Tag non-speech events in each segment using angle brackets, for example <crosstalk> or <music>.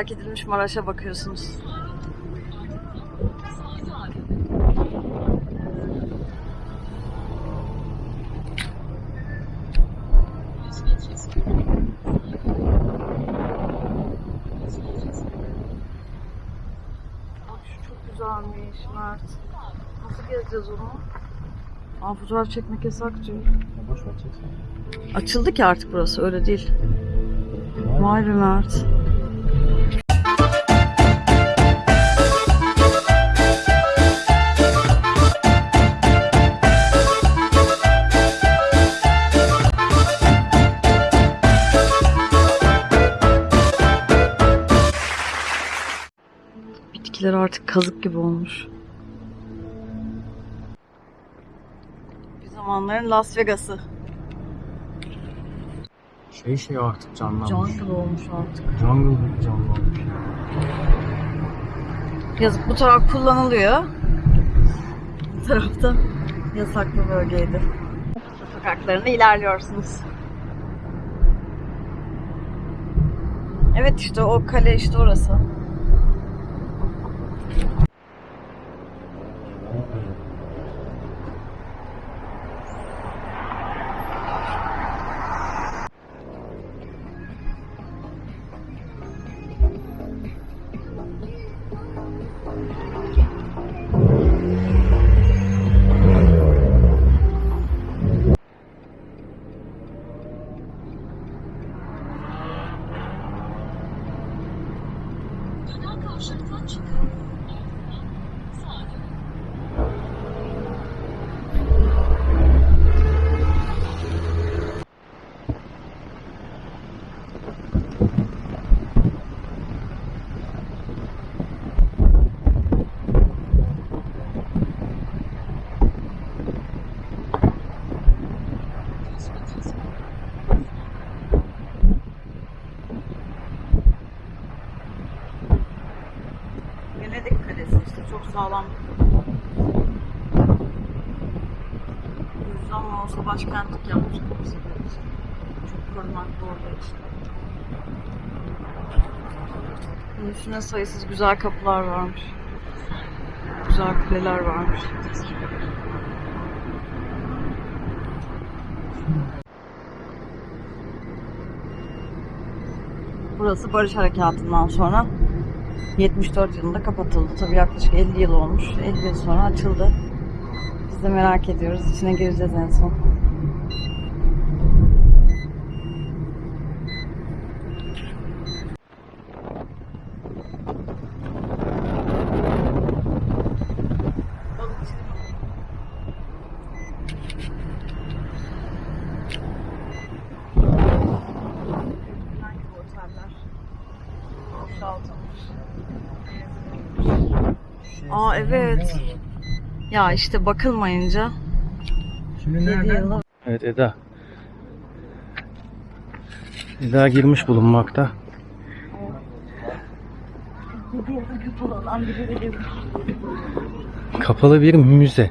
terk edilmiş Maraş'a bakıyorsunuz. Güzelmiş Mert. Nasıl gezeceğiz onu? Aa fotoğraf çekmek yasak diyor. Boş ver çeksin. Açıldı ki artık burası öyle değil. Vay be Mert. Bitkiler artık kazık gibi olmuş. Bir zamanların Las Vegas'ı. Şey şey artık canlanmış. Jungle olmuş artık. Jungle gibi canlanmış. Yazık bu taraf kullanılıyor. Bu tarafta yasaklı bölgeydi. Sokaklarında ilerliyorsunuz. Evet işte o kale işte orası. Kalesi işte çok sağlam. Mi olsa başkentlik yapmış kimse Çok korunaklı orada işte. Bunun üstüne sayısız güzel kapılar varmış. Güzel kuleler varmış. Burası Barış Harekatı'ndan sonra 74 yılında kapatıldı. Tabii yaklaşık 50 yıl olmuş. 50 yıl sonra açıldı. Biz de merak ediyoruz. İçine gireceğiz en son. Aa evet. Ya işte bakılmayınca Şimdi 7 nerede? yılda Evet Eda. Eda girmiş bulunmakta. 7 yılda kapalı bir müze.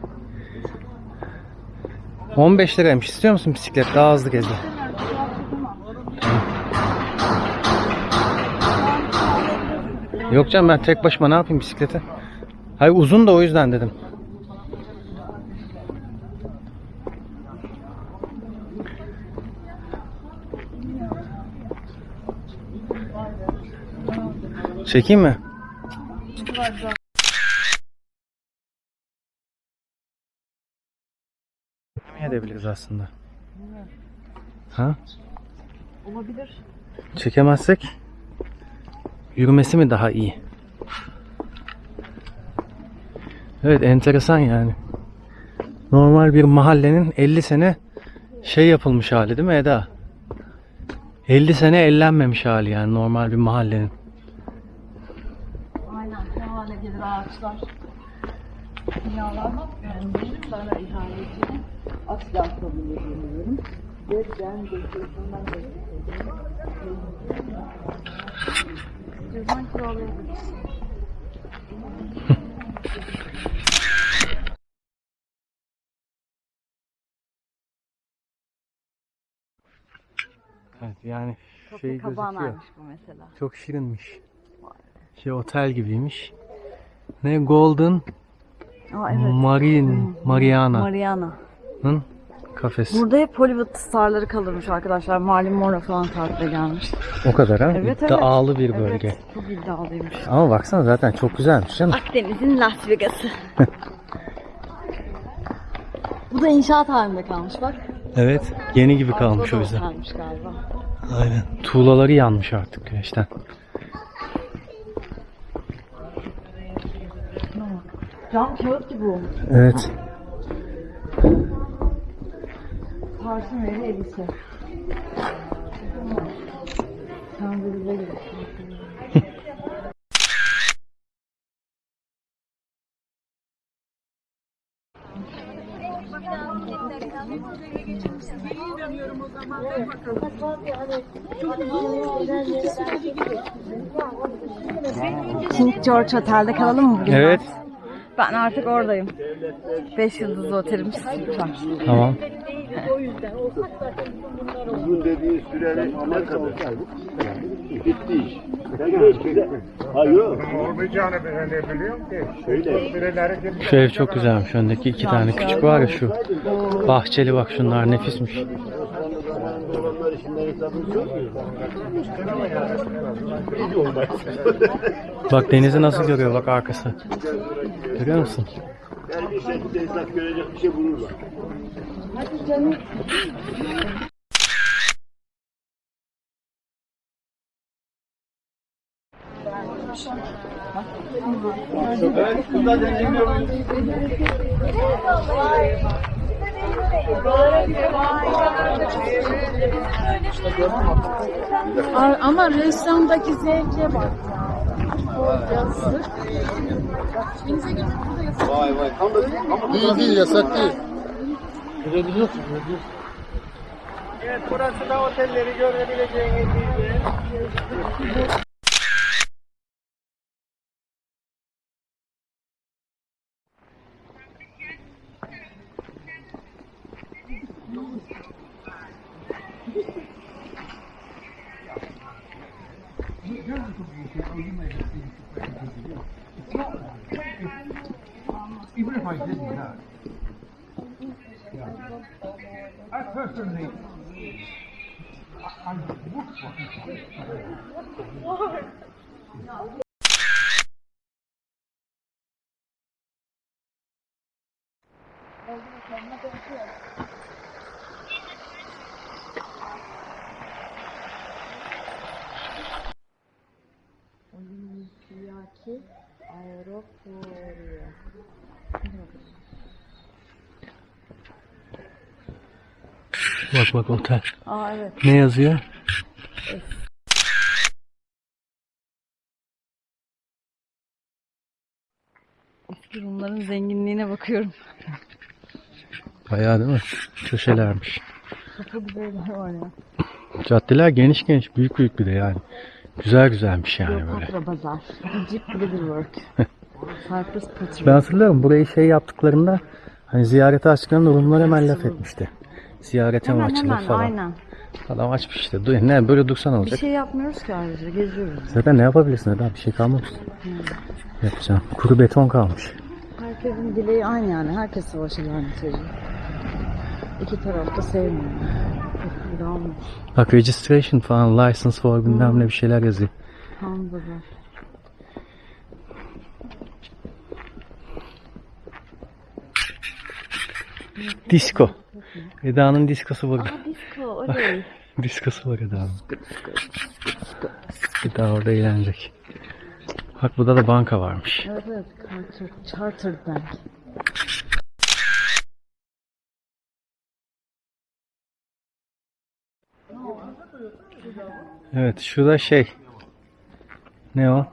15 liraymış. İstiyor musun bisiklet? Daha hızlı gezi. Yok canım ben tek başıma ne yapayım bisiklete? Hayır uzun da o yüzden dedim. Çekeyim mi? Ne edebiliriz aslında? Ha? Olabilir. Çekemezsek yürümesi mi daha iyi? Evet enteresan yani. Normal bir mahallenin 50 sene şey yapılmış hali değil mi Eda? 50 sene ellenmemiş hali yani normal bir mahallenin. Aynen. Ne hale gelir ağaçlar. Binalar. Yani benim sana ihanetini asla kabul edemiyorum. Ve ben geçiyorsundan geçiyorum. Cüzdan kiralayabiliriz. <laughs> Evet yani Kapı şey gözüküyor. bu mesela. Çok şirinmiş. Şey otel gibiymiş. Ne Golden Aa Marine Mariana'nın Mariana. kafesi. Burada hep Hollywood starları kalırmış arkadaşlar. Marilyn Monroe falan tatile gelmiş. O kadar ha. Evet, İddialı bir bölge. Evet, çok iddialıymış. Ama baksana zaten çok güzelmiş canım. Akdeniz'in Las Vegas'ı. <laughs> Bu da inşaat halinde kalmış bak. Evet. Yeni gibi kalmış o yüzden. otelmiş galiba. Aynen. Tuğlaları yanmış artık güneşten. Cam kağıt gibi olmuş. Evet. Parfüm gibi. King George Otel'de kalalım mı bugün? Evet. Ben artık oradayım. 5 yıldızlı otelimiz var. Tamam. Uzun dediğin sürenin ne kadar? Bitti iş. Gerçekten. Hayır. Olmayacağını ben ne biliyorum ki. Öyle. Süreleri gibi. Şu ev çok güzelmiş. Öndeki iki tane küçük var ya şu. Bahçeli bak şunlar nefismiş. Bak denizi nasıl görüyor bak arkası. Görüyor musun? Yani bir hesap görecek bir şey bulurlar. Ama ressamdaki zevke bak ya. Vay vay. Tam da ama Değil değil yasak değil. Evet burası da otelleri görebileceğiniz bir yer. I didn't know. I personally, I, I would fucking Olimpiyaki Aeroportu. Bak bak otel. Aa evet. Ne yazıyor? Eski Rumların zenginliğine bakıyorum. Bayağı değil mi? Köşelermiş. Çok güzeller var ya. Caddeler geniş geniş, büyük büyük bir de yani. Güzel güzelmiş yani böyle. Kleopatra Bazar. Egypt Leatherwork. <laughs> Cyprus Pottery. Ben hatırlıyorum burayı şey yaptıklarında hani ziyarete açtıklarında Rumlar hemen laf etmişti. Ziyarete mi açılır hemen falan. aynen. Adam açmış işte. Du- Ne böyle dursan Bir olacak. şey yapmıyoruz ki ayrıca geziyoruz. Zaten ne yapabilirsin daha bir şey kalmamış. Yapacağım. Kuru beton kalmış. Herkesin dileği aynı yani. Herkes savaşı lanet ediyor. İki taraf da sevmiyor. Bir. Bak registration falan, license for bilmem ne bir şeyler yazıyor. Tam da var. Disco. Eda'nın diskosu burada. Disco oley. <laughs> Diskosu var Eda'nın. Eda orada eğlenecek. Bak burada da banka varmış. evet. Charter, Chartered Bank. Evet şurada şey. Ne o?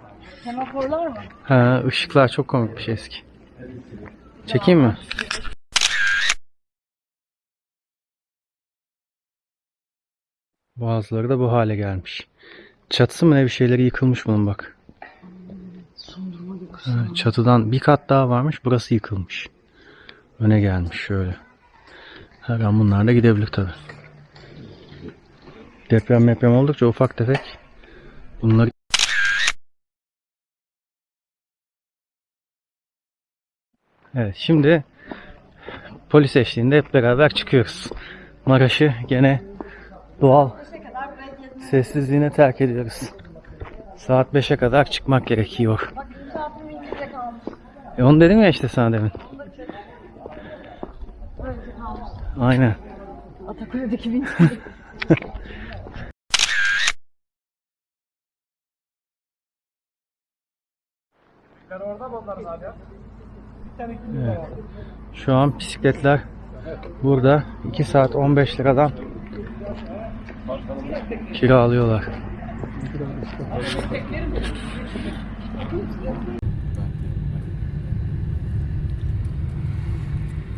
Semaforlar mı? Ha ışıklar çok komik bir şey eski. Çekeyim mi? Bazıları da bu hale gelmiş. Çatısı mı ne bir şeyleri yıkılmış bunun bak. Çatıdan bir kat daha varmış. Burası yıkılmış. Öne gelmiş şöyle. Her an bunlar da gidebilir tabi. Deprem deprem oldukça ufak tefek bunları Evet şimdi polis eşliğinde hep beraber çıkıyoruz. Maraş'ı gene doğal sessizliğine terk ediyoruz. Saat 5'e kadar çıkmak gerekiyor. E onu dedim ya işte sana demin. Aynen. Atakule'deki bin. Evet. Şu an bisikletler burada 2 saat 15 liradan kiralıyorlar.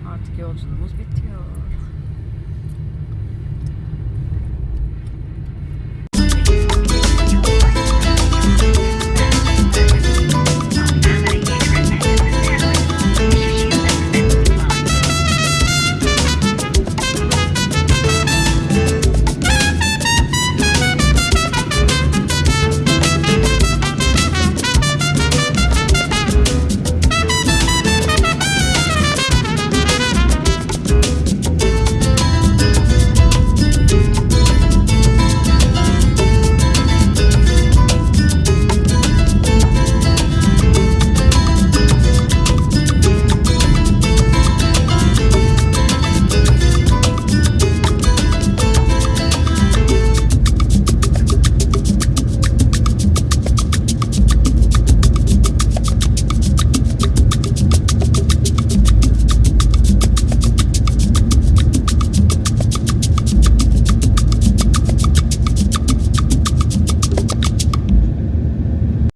Artık yolculuğumuz bitiyor.